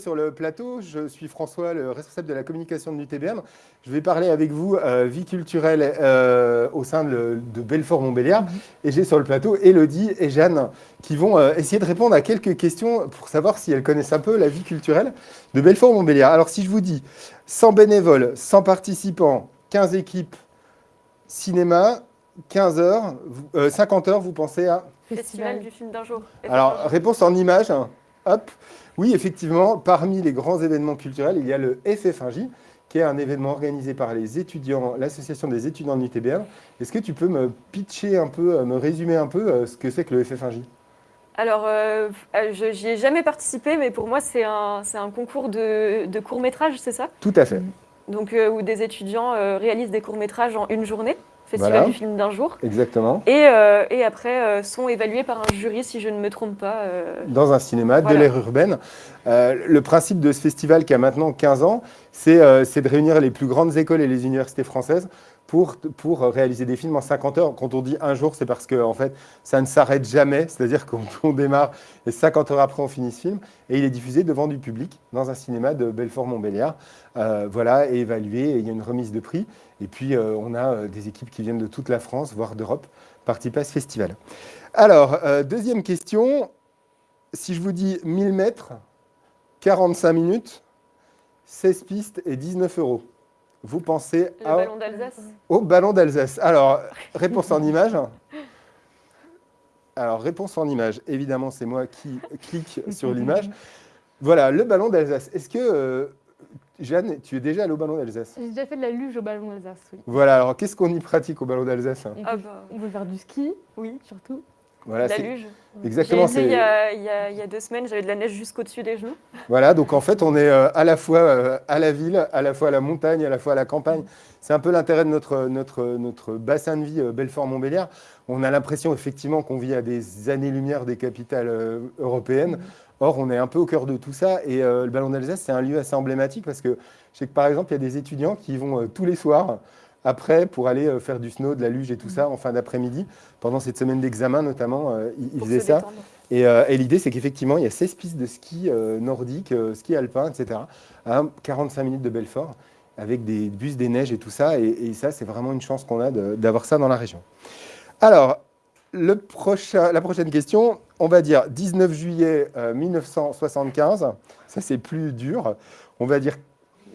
Sur le plateau, je suis François, le responsable de la communication de l'UTBM. Je vais parler avec vous euh, vie culturelle euh, au sein de, Belfort-Montbéliard. Mhm. Et j'ai sur le plateau Elodie et Jeanne qui vont euh, essayer de répondre à quelques questions pour savoir si elles connaissent un peu la vie culturelle de Belfort-Montbéliard. Alors si je vous dis 100 bénévoles, 100 participants, 15 équipes, cinéma, 15 heures, 50 heures, vous pensez à Festival du film d'un jour. Alors, réponse en images. Hop. Oui, effectivement, parmi les grands événements culturels, il y a le FF1J, qui est un événement organisé par les étudiants, l'association des étudiants de l'UTBM. Est-ce que tu peux me pitcher un peu, me résumer un peu euh, ce que c'est que le FF1J alors, euh, euh, je n'y ai jamais participé, mais pour moi, c'est un, un, concours de, de court-métrage, c'est ça? Tout à fait. Donc, où des étudiants réalisent des courts-métrages en une journée. Festival du film d'un jour. Exactement. Et, euh, et après, euh, sont évalués par un jury, si je ne me trompe pas. Euh, Dans un cinéma de l'ère urbaine. le principe de ce festival, qui a maintenant 15 ans, c'est de réunir les plus grandes écoles et les universités françaises pour, réaliser des films en 50 heures. Quand on dit un jour, c'est parce que en fait, ça ne s'arrête jamais. C'est-à-dire qu'on démarre et 50 heures après, on finit ce film. Et il est diffusé devant du public dans un cinéma de Belfort-Montbéliard. Euh, voilà, évalué. Il y a une remise de prix. Et puis, euh, on a euh, des équipes qui viennent de toute la France, voire d'Europe, participer à ce festival. Alors, deuxième question. Si je vous dis 1000 mètres, 45 minutes, 16 pistes et 19 euros vous pensez Le ballon d'Alsace au ballon d'Alsace. Alors, réponse en image. Alors, réponse en image. Évidemment, c'est moi qui clique sur l'image. Voilà, le ballon d'Alsace. Est-ce que, euh, Jeanne, tu es déjà allée au ballon d'Alsace? J'ai déjà fait de la luge au ballon d'Alsace, oui. Voilà, alors qu'est-ce qu'on y pratique au ballon d'Alsace? On, ah bah. on, peut faire du ski, oui, surtout. Voilà, la luge. Exactement. Il y, a, il, y a, deux semaines, j'avais de la neige jusqu'au-dessus des genoux. Voilà, donc en fait, on est euh, à la fois euh, à la ville, à la fois à la montagne, à la fois à la campagne. C'est un peu l'intérêt de notre, notre, notre bassin de vie euh, Belfort-Montbéliard. On a l'impression effectivement qu'on vit à des années-lumière des capitales européennes. Mm. Or, on est un peu au cœur de tout ça. Et le Ballon d'Alsace, c'est un lieu assez emblématique parce que je sais que par exemple, il y a des étudiants qui vont tous les soirs après pour aller euh, faire du snow, de la luge et tout ça en fin d'après-midi. Pendant cette semaine d'examen notamment, euh, ils, faisaient ça. Euh, et, l'idée, c'est qu'effectivement, il y a 16 pistes de ski nordique, ski alpin, etc., à 45 minutes de Belfort, avec des bus, des neiges et tout ça. Et, ça, c'est vraiment une chance qu'on a d'avoir ça dans la région. Alors, le prochain, la prochaine question, on va dire 19 juillet 1975. Ça, c'est plus dur. On va dire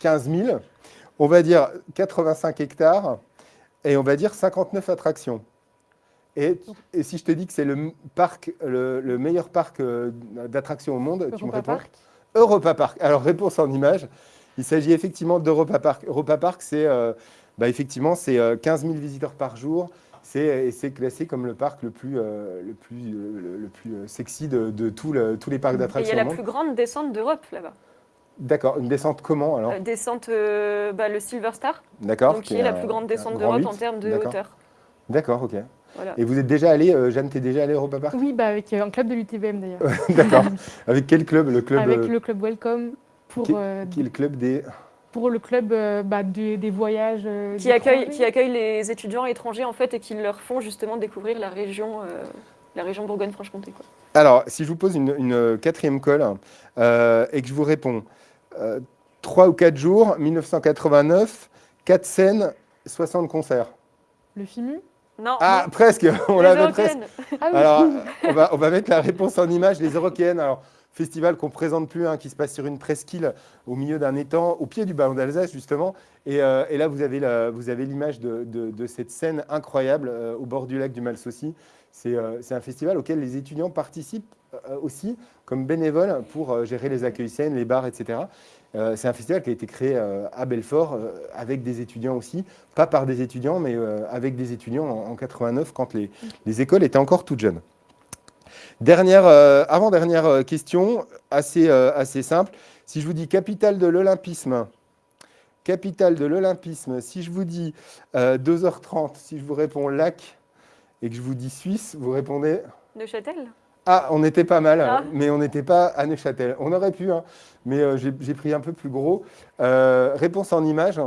15 000 on va dire 85 hectares et on va dire 59 attractions. Et, si je te dis que c'est le, parc, le, meilleur parc euh, d'attractions au monde, tu me réponds Europa Park. Alors, réponse en image. Il s'agit effectivement d'Europa Park. Europa Park, c'est euh, bah, effectivement c'est 15 euh, 000 visiteurs par jour. C'est classé comme le parc le plus, le plus, le, plus sexy de, de tous les parcs d'attractions. Il y a la plus grande descente d'Europe là-bas. D'accord, une descente comment alors euh, Descente, euh, bah, le Silver Star, D'accord. qui est la plus grande descente d'Europe en termes de hauteur. D'accord, ok. Et vous êtes déjà allé, euh, Jeanne, tu es déjà allé au Europa Park? Oui, bah, avec un club de l'UTBM d'ailleurs. D'accord. avec quel club? Le club Avec le club Welcome. Pour, qui, est le club des pour le club bah, des, voyages. qui, accueille, qui accueille les étudiants étrangers en fait et qui leur font justement découvrir la région, la région Bourgogne-Franche-Comté. Alors, si je vous pose une, une quatrième colle et que je vous réponds, euh, trois ou quatre jours, 1989, quatre scènes, 60 concerts. Le FIMU Non. Ah, presque, on l'avait presque. Ah Alors, on va, on va mettre la réponse en image, les Européennes. Alors, festival qu'on ne présente plus, hein, qui se passe sur une presqu'île au milieu d'un étang, au pied du ballon d'Alsace, justement. Et, euh, là, vous avez l'image de, cette scène incroyable euh, au bord du lac du Malsaucy. C'est un festival auquel les étudiants participent euh, aussi comme bénévole pour euh, gérer les accueils scènes, les bars, etc. Euh, c'est un festival qui a été créé à Belfort avec des étudiants aussi, pas par des étudiants, mais avec des étudiants en, 89 quand les, écoles étaient encore toutes jeunes. Dernière, avant-dernière question, assez, assez simple. Si je vous dis capitale de l'Olympisme, capitale de l'Olympisme, si je vous dis 2h30, si je vous réponds lac et que je vous dis Suisse, vous répondez Neuchâtel? Ah, on était pas mal, ah. mais on n'était pas à Neuchâtel. On aurait pu, hein, mais euh, j'ai pris un peu plus gros. Euh, réponse en image.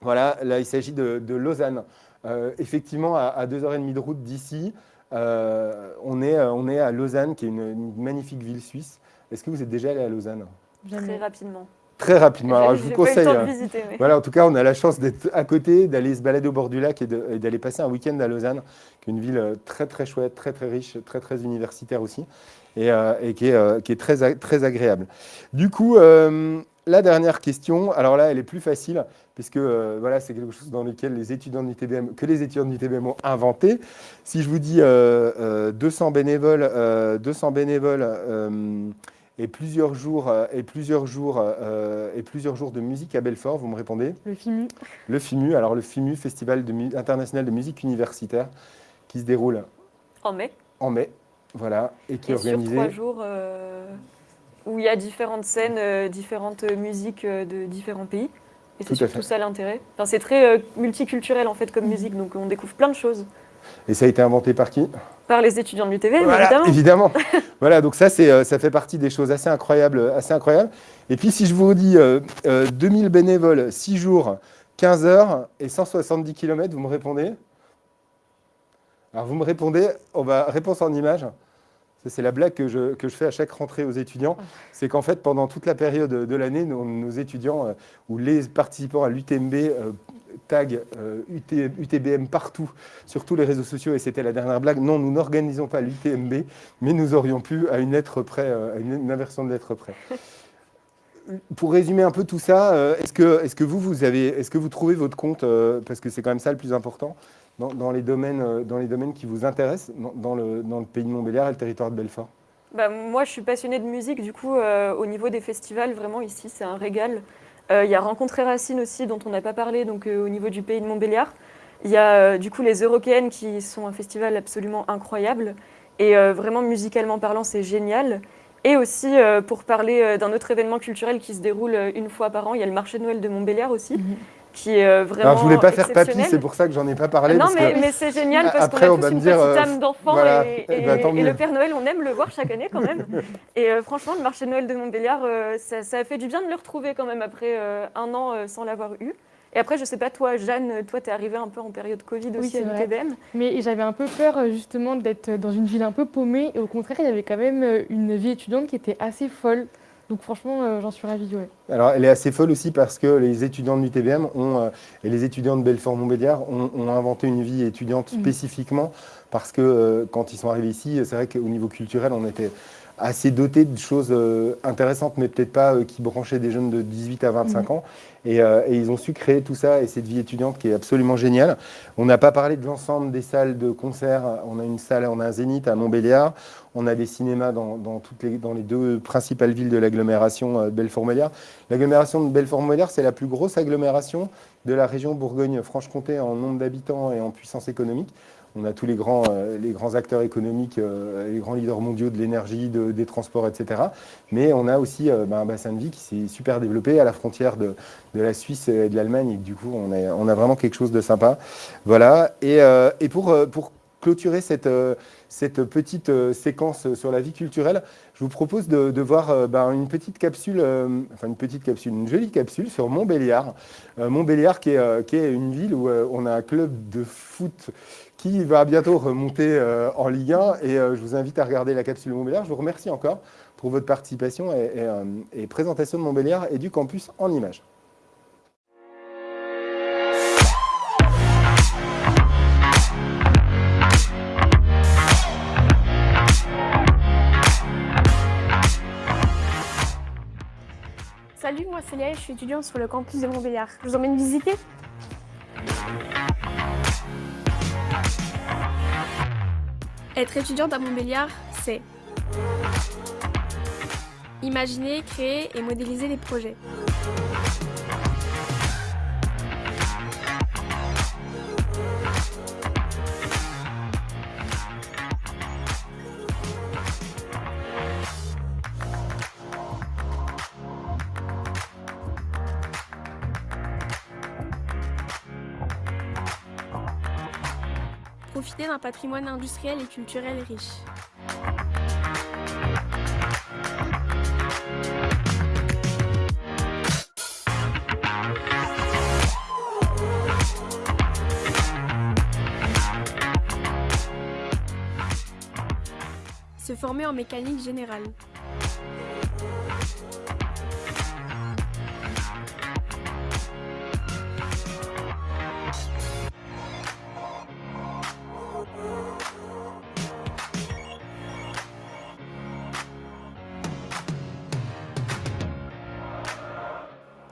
Voilà, là, il s'agit de, Lausanne. Euh, effectivement, à, 2h30 de route d'ici, on, est, on est à Lausanne, qui est une, magnifique ville suisse. Est-ce que vous êtes déjà allé à Lausanne? Très rapidement. Très rapidement. Alors, je vous pas eu le conseille. temps de visiter, mais- Voilà, en tout cas, on a la chance d'être à côté, d'aller se balader au bord du lac et d'aller passer un week-end à Lausanne, qui est une ville euh, très très chouette, très très riche, très très universitaire aussi, et, euh, et qui est, euh, qui est très, très agréable. Du coup, euh, la dernière question, alors là, elle est plus facile, puisque voilà, c'est quelque chose dans lequel les étudiants de l'UTBM, que les étudiants de l'UTBM ont inventé. Si je vous dis euh, euh, 200 bénévoles, euh, 200 bénévoles et plusieurs jours euh, et plusieurs jours euh, et plusieurs jours de musique à Belfort, vous me répondez? Le FIMU. le FIMU, alors le FIMU, Festival de international de musique universitaire, qui se déroule En mai. en mai, voilà, et qui est Et sur organisé. trois jours euh, où il y a différentes scènes, euh, différentes musiques de différents pays. Et c'est surtout ça l'intérêt. Enfin, c'est très multiculturel en fait comme musique, donc on découvre plein de choses. Et ça a été inventé par qui? Par les étudiants de l'UTV, Voilà, évidemment. évidemment. voilà, donc ça, euh, ça fait partie des choses assez incroyables, assez incroyables. Et puis, si je vous dis euh, euh, 2000 bénévoles, 6 jours, 15 heures et 170 km, vous me répondez? Alors, vous me répondez, on va réponse en image. Ça, c'est la blague que je, que je fais à chaque rentrée aux étudiants. C'est qu'en fait, pendant toute la période de l'année, nos, nos étudiants euh, ou les participants à l'UTMB euh, taguent euh, UT UTBM partout, sur tous les réseaux sociaux. Et c'était la dernière blague. Non, nous n'organisons pas l'UTMB, mais nous aurions pu à une lettre près, euh, une, inversion de lettre près. Pour résumer un peu tout ça, euh, est-ce que, est que vous, vous est-ce que vous trouvez votre compte, parce que c'est quand même ça le plus important, dans, les, domaines, dans les domaines qui vous intéressent, dans, le, dans le pays de Montbéliard et le territoire de Belfort? Bah, moi, je suis passionnée de musique, du coup, au niveau des festivals, vraiment ici, c'est un régal. Euh, Il y a Rencontrer Racine aussi, dont on n'a pas parlé, donc euh, au niveau du pays de Montbéliard. Il y a euh, du coup les Eurokéennes qui sont un festival absolument incroyable. Et vraiment, musicalement parlant, c'est génial. Et aussi, pour parler d'un autre événement culturel qui se déroule une fois par an, il y a le marché de Noël de Montbéliard aussi, Mhm. Qui est euh, vraiment. Alors, je voulais pas faire papy, c'est pour ça que j'en ai pas parlé. Non, parce mais, que- mais c'est génial parce Après, qu'on a on va tous me une dire, petite euh, âme d'enfant voilà. et, Eh et- ben, et le Père Noël, on aime le voir chaque année quand même. et euh, franchement, le marché de Noël de Montbéliard, euh, ça, ça a fait du bien de le retrouver quand même après euh, un an euh, sans l'avoir eu. Et après, je sais pas, toi, Jeanne, toi, t'es arrivée un peu en période Covid Oui, aussi c'est à l'UTBM. Mais j'avais un peu peur justement d'être dans une ville un peu paumée. Et au contraire, il y avait quand même une vie étudiante qui était assez folle. Donc franchement, euh, j'en suis ravie. Ouais. Alors, elle est assez folle aussi parce que les étudiants de l'UTBM euh, et les étudiants de Belfort-Montbéliard ont, ont inventé une vie étudiante Mhm. spécifiquement parce que euh, quand ils sont arrivés ici, c'est vrai qu'au niveau culturel, on était assez dotés de choses euh, intéressantes, mais peut-être pas euh, qui branchaient des jeunes de 18 à 25 ans. Et, euh, et ils ont su créer tout ça et cette vie étudiante qui est absolument géniale. On n'a pas parlé de l'ensemble des salles de concert. On a une salle, on a un zénith à Montbéliard. On a des cinémas dans, dans toutes les, dans les deux principales villes de l'agglomération euh, Belfort-Montbéliard. L'agglomération de Belfort-Montbéliard, c'est la plus grosse agglomération de la région Bourgogne-Franche-Comté en nombre d'habitants et en puissance économique. On a tous les grands, euh, acteurs économiques, euh, les grands leaders mondiaux de l'énergie, de- des transports, etc. Mais on a aussi euh, ben, un bassin de vie qui s'est super développé à la frontière de, la Suisse et de l'Allemagne. Du coup, on a, vraiment quelque chose de sympa. Voilà. Et, pour, clôturer cette, petite séquence sur la vie culturelle, je vous propose de, voir euh, ben, une petite capsule, euh, enfin une petite capsule, une jolie capsule sur Montbéliard. Euh, Montbéliard qui est, une ville où on a un club de foot qui va bientôt remonter en Ligue 1. Et je vous invite à regarder la capsule Montbéliard. Je vous remercie encore pour votre participation et présentation de Montbéliard et du campus en images. Je suis étudiante sur le campus de Montbéliard. Je vous emmène visiter Être étudiante à Montbéliard, c'est imaginer, créer et modéliser des projets. Profiter d'un patrimoine industriel et culturel riche. Se former en mécanique générale.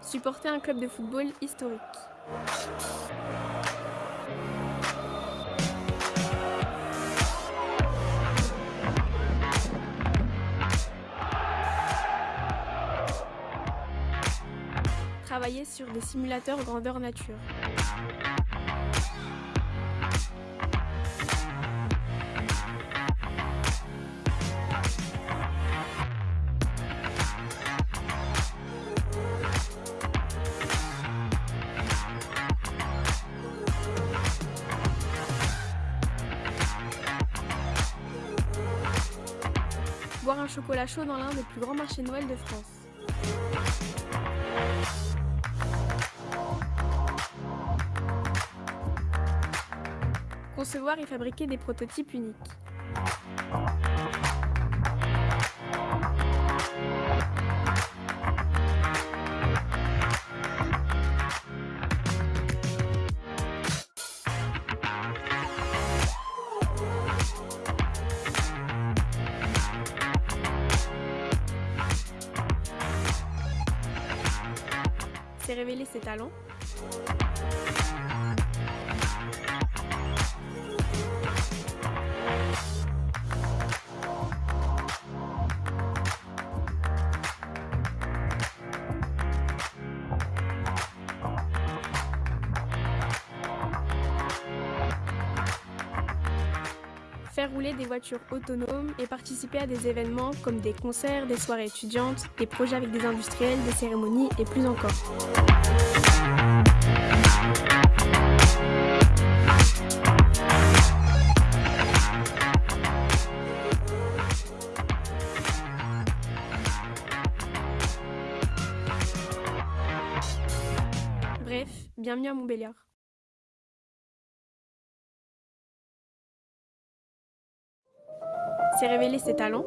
Supporter un club de football historique. Travailler sur des simulateurs grandeur nature. Chocolat chaud dans l'un des plus grands marchés Noël de France. Concevoir et fabriquer des prototypes uniques. C'est révéler ses talents. Rouler des voitures autonomes et participer à des événements comme des concerts, des soirées étudiantes, des projets avec des industriels, des cérémonies et plus encore. Bref, bienvenue à Montbéliard. C'est révéler ses talents.